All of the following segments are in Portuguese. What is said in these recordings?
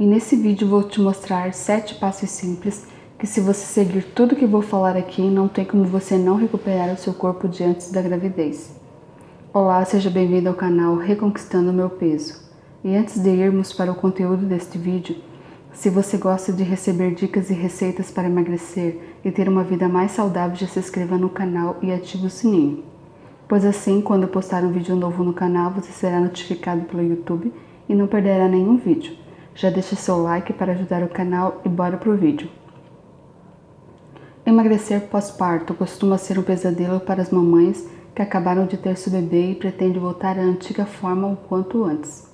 e nesse vídeo vou te mostrar 7 passos simples que se você seguir tudo que vou falar aqui, não tem como você não recuperar o seu corpo de antes da gravidez. Olá, seja bem-vindo ao canal Reconquistando Meu Peso. E antes de irmos para o conteúdo deste vídeo, se você gosta de receber dicas e receitas para emagrecer e ter uma vida mais saudável, já se inscreva no canal e ative o sininho. Pois assim, quando postar um vídeo novo no canal, você será notificado pelo YouTube e não perderá nenhum vídeo. Já deixa seu like para ajudar o canal e bora pro vídeo. Emagrecer pós-parto costuma ser um pesadelo para as mamães que acabaram de ter seu bebê e pretendem voltar à antiga forma o quanto antes.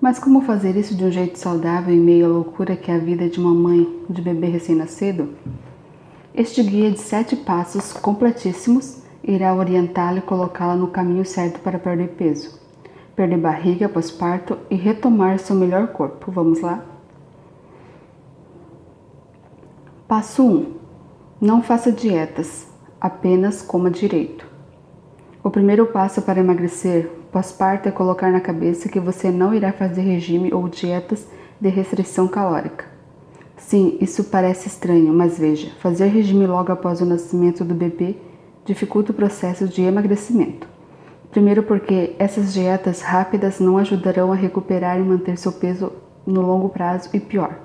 Mas como fazer isso de um jeito saudável em meio à loucura que é a vida de uma mãe de bebê recém-nascido? Este guia de sete passos completíssimos irá orientá-la e colocá-la no caminho certo para perder peso, perder barriga pós-parto e retomar seu melhor corpo. Vamos lá? Passo 1. Não faça dietas, apenas coma direito. O primeiro passo para emagrecer pós-parto é colocar na cabeça que você não irá fazer regime ou dietas de restrição calórica. Sim, isso parece estranho, mas veja, fazer regime logo após o nascimento do bebê dificulta o processo de emagrecimento. Primeiro porque essas dietas rápidas não ajudarão a recuperar e manter seu peso no longo prazo e pior,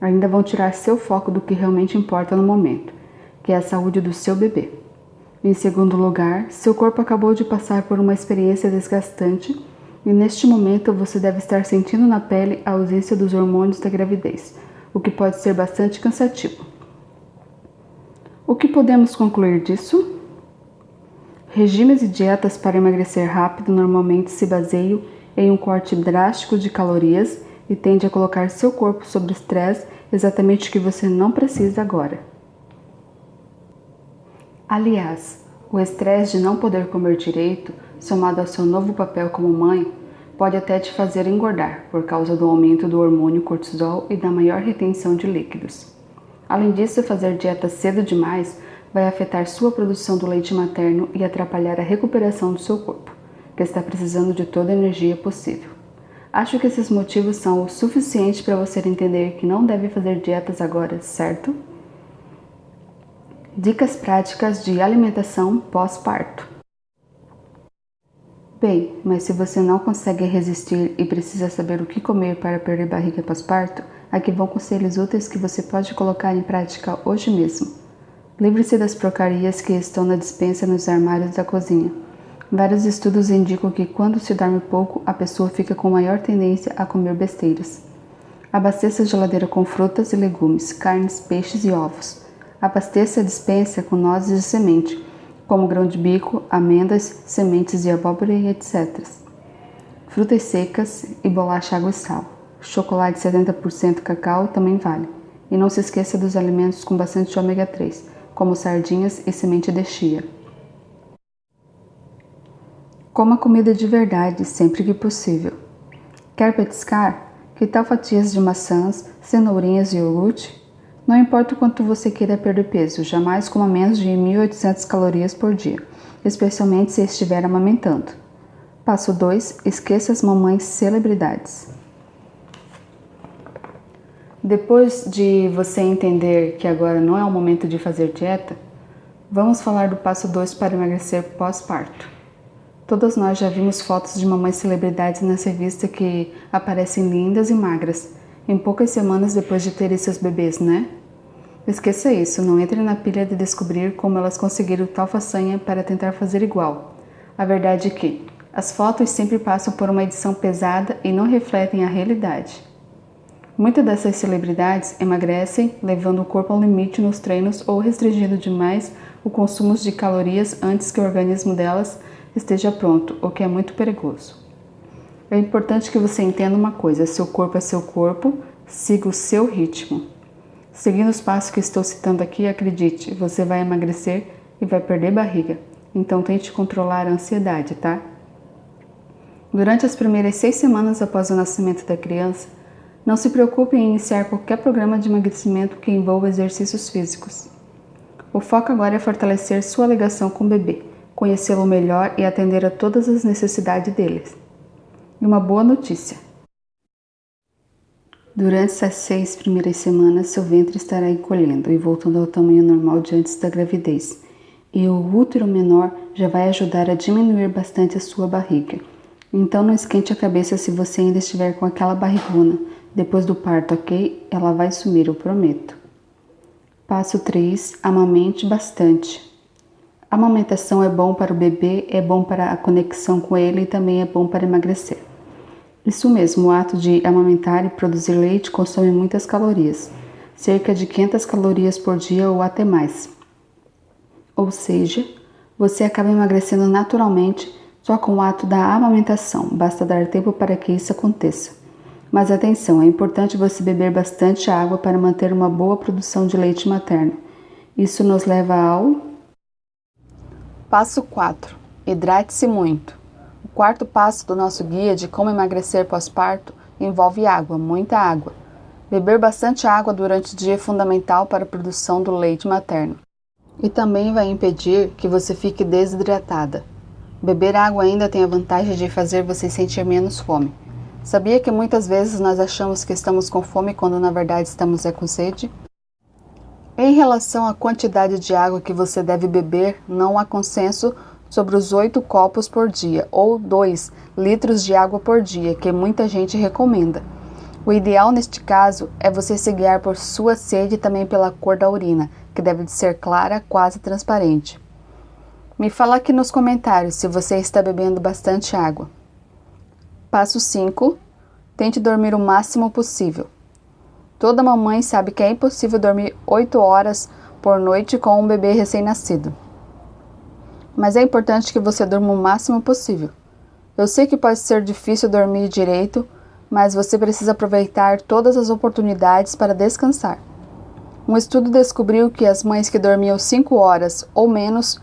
ainda vão tirar seu foco do que realmente importa no momento, que é a saúde do seu bebê. Em segundo lugar, seu corpo acabou de passar por uma experiência desgastante e neste momento você deve estar sentindo na pele a ausência dos hormônios da gravidez, o que pode ser bastante cansativo. O que podemos concluir disso? Regimes e dietas para emagrecer rápido normalmente se baseiam em um corte drástico de calorias e tende a colocar seu corpo sob estresse, exatamente o que você não precisa agora. Aliás, o estresse de não poder comer direito, somado ao seu novo papel como mãe, pode até te fazer engordar por causa do aumento do hormônio cortisol e da maior retenção de líquidos. Além disso, fazer dieta cedo demais vai afetar sua produção do leite materno e atrapalhar a recuperação do seu corpo, que está precisando de toda a energia possível. Acho que esses motivos são o suficiente para você entender que não deve fazer dietas agora, certo? Dicas práticas de alimentação pós-parto. Bem, mas se você não consegue resistir e precisa saber o que comer para perder barriga pós-parto, aqui vão conselhos úteis que você pode colocar em prática hoje mesmo. Livre-se das porcarias que estão na dispensa nos armários da cozinha. Vários estudos indicam que quando se dorme pouco, a pessoa fica com maior tendência a comer besteiras. Abasteça a geladeira com frutas e legumes, carnes, peixes e ovos. Abasteça a dispensa com nozes de semente, como grão de bico, amêndoas, sementes de abóbora e etc. Frutas secas e bolacha água e sal. Chocolate 70% cacau também vale. E não se esqueça dos alimentos com bastante ômega 3, como sardinhas e semente de chia. Coma comida de verdade sempre que possível. Quer petiscar? Que tal fatias de maçãs, cenourinhas e iogurte? Não importa o quanto você queira perder peso, jamais coma menos de 1.800 calorias por dia, especialmente se estiver amamentando. Passo 2. Esqueça as mamães celebridades. Depois de você entender que agora não é o momento de fazer dieta, vamos falar do passo 2 para emagrecer pós-parto. Todas nós já vimos fotos de mamães celebridades nessa revista que aparecem lindas e magras, em poucas semanas depois de terem seus bebês, né? Esqueça isso, não entre na pilha de descobrir como elas conseguiram tal façanha para tentar fazer igual. A verdade é que as fotos sempre passam por uma edição pesada e não refletem a realidade. Muitas dessas celebridades emagrecem, levando o corpo ao limite nos treinos ou restringindo demais o consumo de calorias antes que o organismo delas esteja pronto, o que é muito perigoso. É importante que você entenda uma coisa: seu corpo é seu corpo, siga o seu ritmo. Seguindo os passos que estou citando aqui, acredite, você vai emagrecer e vai perder barriga. Então tente controlar a ansiedade, tá? Durante as primeiras seis semanas após o nascimento da criança, não se preocupe em iniciar qualquer programa de emagrecimento que envolva exercícios físicos. O foco agora é fortalecer sua ligação com o bebê conhecê-lo melhor e atender a todas as necessidades deles. E uma boa notícia: Durante essas seis primeiras semanas, seu ventre estará encolhendo e voltando ao tamanho normal de antes da gravidez, e o útero menor já vai ajudar a diminuir bastante a sua barriga. Então não esquente a cabeça se você ainda estiver com aquela barrigona. Depois do parto, ok? Ela vai sumir, eu prometo. Passo 3. Amamente bastante. A amamentação é bom para o bebê, é bom para a conexão com ele e também é bom para emagrecer. Isso mesmo, o ato de amamentar e produzir leite consome muitas calorias, cerca de 500 calorias por dia ou até mais. Ou seja, você acaba emagrecendo naturalmente só com o ato da amamentação, basta dar tempo para que isso aconteça. Mas atenção, é importante você beber bastante água para manter uma boa produção de leite materno. Isso nos leva ao Passo 4. Hidrate-se muito. O quarto passo do nosso guia de como emagrecer pós-parto envolve água, muita água. Beber bastante água durante o dia é fundamental para a produção do leite materno. E também vai impedir que você fique desidratada. Beber água ainda tem a vantagem de fazer você sentir menos fome. Sabia que muitas vezes nós achamos que estamos com fome quando na verdade estamos é com sede? Em relação à quantidade de água que você deve beber, não há consenso sobre os 8 copos por dia ou 2 litros de água por dia, que muita gente recomenda. O ideal neste caso é você se guiar por sua sede e também pela cor da urina, que deve de ser clara, quase transparente. Me fala aqui nos comentários se você está bebendo bastante água. Passo 5. Tente dormir o máximo possível. Toda mamãe sabe que é impossível dormir 8 horas por noite com um bebê recém-nascido mas é importante que você durma o máximo possível. Eu sei que pode ser difícil dormir direito, mas você precisa aproveitar todas as oportunidades para descansar. Um estudo descobriu que as mães que dormiam 5 horas ou menos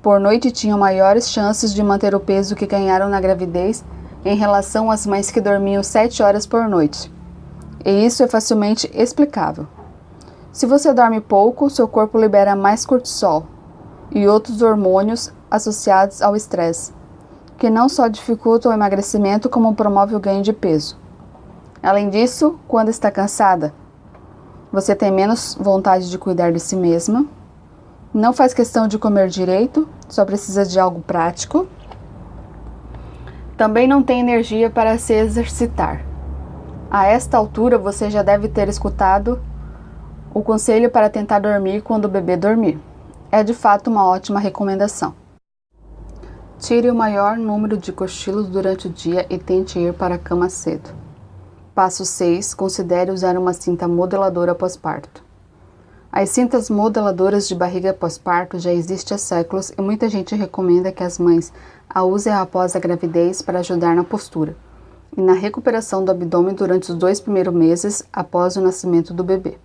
por noite tinham maiores chances de manter o peso que ganharam na gravidez em relação às mães que dormiam 7 horas por noite. E isso é facilmente explicável. Se você dorme pouco, seu corpo libera mais cortisol, e outros hormônios associados ao estresse, que não só dificultam o emagrecimento, como promovem o ganho de peso. Além disso, quando está cansada, você tem menos vontade de cuidar de si mesma, não faz questão de comer direito, só precisa de algo prático. Também não tem energia para se exercitar. A esta altura, você já deve ter escutado o conselho para tentar dormir quando o bebê dormir é de fato uma ótima recomendação. Tire o maior número de cochilos durante o dia e tente ir para a cama cedo. Passo 6. Considere usar uma cinta modeladora pós-parto. As cintas modeladoras de barriga pós-parto já existem há séculos e muita gente recomenda que as mães a usem após a gravidez para ajudar na postura e na recuperação do abdômen durante os dois primeiros meses após o nascimento do bebê.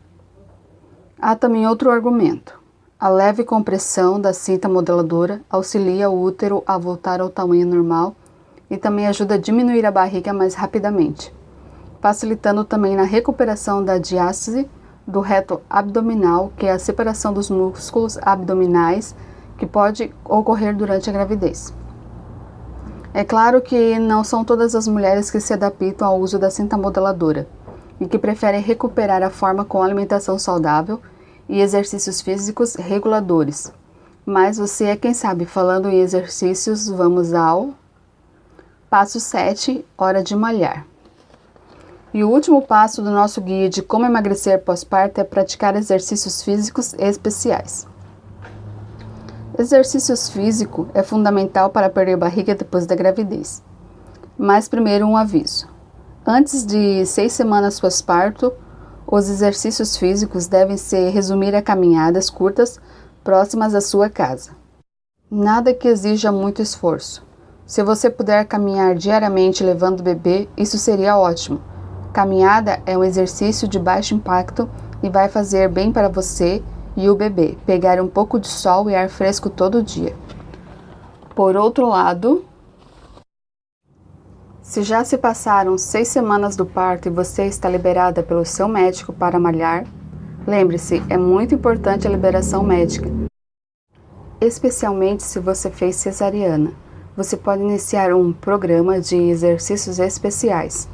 Há também outro argumento. A leve compressão da cinta modeladora auxilia o útero a voltar ao tamanho normal e também ajuda a diminuir a barriga mais rapidamente, facilitando também na recuperação da diástase do reto abdominal, que é a separação dos músculos abdominais que pode ocorrer durante a gravidez. É claro que não são todas as mulheres que se adaptam ao uso da cinta modeladora e que preferem recuperar a forma com alimentação saudável e exercícios físicos reguladores. Mas você é quem sabe. Falando em exercícios, vamos ao passo 7, hora de malhar. E o último passo do nosso guia de como emagrecer pós-parto é praticar exercícios físicos especiais. Exercícios físicos é fundamental para perder barriga depois da gravidez. Mas primeiro um aviso. Antes de seis semanas pós-parto, os exercícios físicos devem se resumir a caminhadas curtas próximas à sua casa. Nada que exija muito esforço. Se você puder caminhar diariamente levando o bebê, isso seria ótimo. Caminhada é um exercício de baixo impacto e vai fazer bem para você e o bebê pegar um pouco de sol e ar fresco todo dia. Por outro lado, se já se passaram seis semanas do parto e você está liberada pelo seu médico para malhar, lembre-se, é muito importante a liberação médica. Especialmente se você fez cesariana, você pode iniciar um programa de exercícios especiais.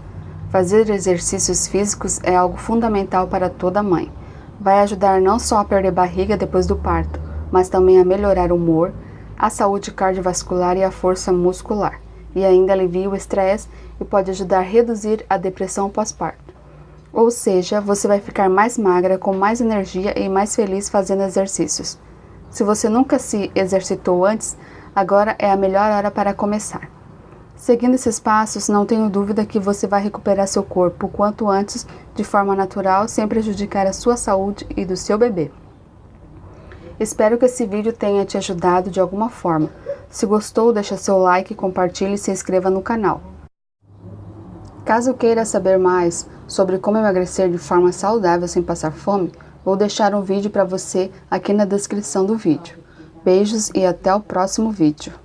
Fazer exercícios físicos é algo fundamental para toda mãe. Vai ajudar não só a perder barriga depois do parto, mas também a melhorar o humor, a saúde cardiovascular e a força muscular, e ainda alivia o estresse e pode ajudar a reduzir a depressão pós-parto. Ou seja, você vai ficar mais magra, com mais energia e mais feliz fazendo exercícios. Se você nunca se exercitou antes, agora é a melhor hora para começar. Seguindo esses passos, não tenho dúvida que você vai recuperar seu corpo o quanto antes, de forma natural, sem prejudicar a sua saúde e do seu bebê. Espero que esse vídeo tenha te ajudado de alguma forma. Se gostou, deixa seu like, compartilhe e se inscreva no canal. Caso queira saber mais sobre como emagrecer de forma saudável sem passar fome, vou deixar um vídeo para você aqui na descrição do vídeo. Beijos e até o próximo vídeo.